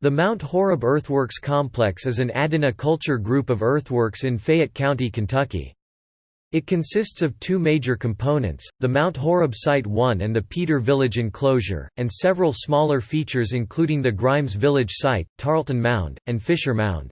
The Mount Horeb Earthworks Complex is an Adena culture group of earthworks in Fayette County, Kentucky. It consists of two major components, the Mount Horeb Site 1 and the Peter Village enclosure, and several smaller features including the Grimes Village Site, Tarleton Mound, and Fisher Mound.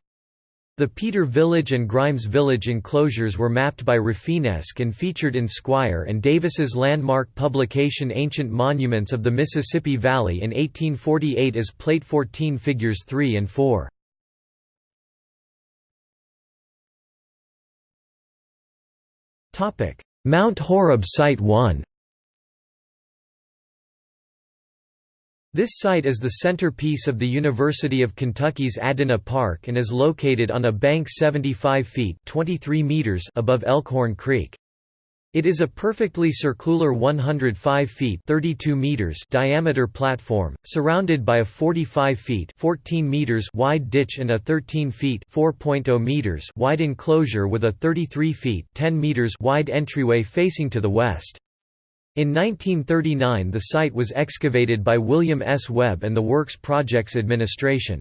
The Peter Village and Grimes Village enclosures were mapped by Rafinesque and featured in Squier and Davis's landmark publication Ancient Monuments of the Mississippi Valley in 1848 as Plate 14 Figures 3 and 4. Mount Horeb Site 1 This site is the centerpiece of the University of Kentucky's Adena Park and is located on a bank 75 feet 23 meters above Elkhorn Creek. It is a perfectly circular 105 feet 32 meters diameter platform, surrounded by a 45 feet 14 meters wide ditch and a 13 feet 4.0 meters wide enclosure with a 33 feet 10 meters wide entryway facing to the west. In 1939 the site was excavated by William S. Webb and the Works Projects Administration.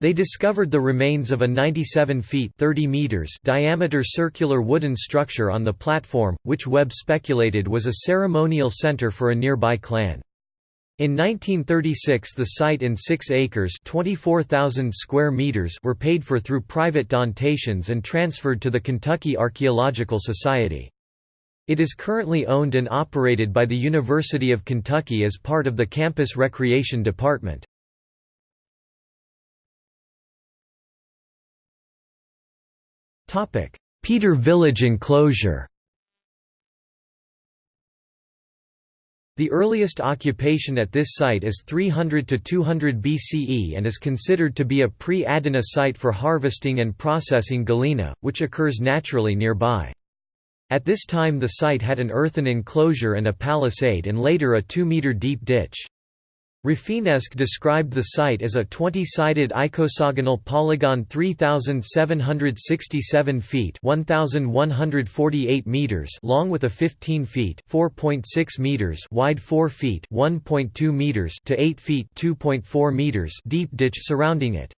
They discovered the remains of a 97 feet 30 meters diameter circular wooden structure on the platform, which Webb speculated was a ceremonial center for a nearby clan. In 1936 the site in 6 acres 24,000 square meters were paid for through private donations and transferred to the Kentucky Archaeological Society. It is currently owned and operated by the University of Kentucky as part of the Campus Recreation Department. Peter Village enclosure The earliest occupation at this site is 300 to 200 BCE and is considered to be a pre-Adena site for harvesting and processing galena, which occurs naturally nearby. At this time the site had an earthen enclosure and a palisade and later a 2-metre deep ditch. Rafinesque described the site as a 20-sided icosagonal polygon 3767 feet 1148 meters long with a 15 feet 4.6 meters wide 4 feet 1.2 meters to 8 feet 2.4 meters deep ditch surrounding it.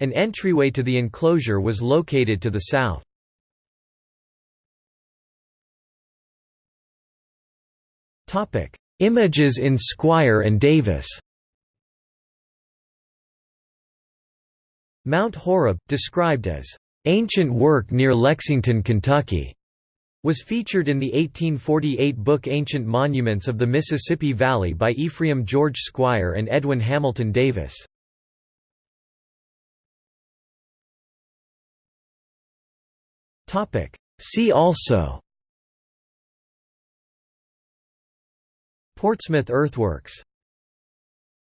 An entryway to the enclosure was located to the south. Topic: Images in Squier and Davis. Mount Horeb, described as ancient work near Lexington, Kentucky, was featured in the 1848 book Ancient Monuments of the Mississippi Valley by Ephraim George Squier and Edwin Hamilton Davis. See also Portsmouth Earthworks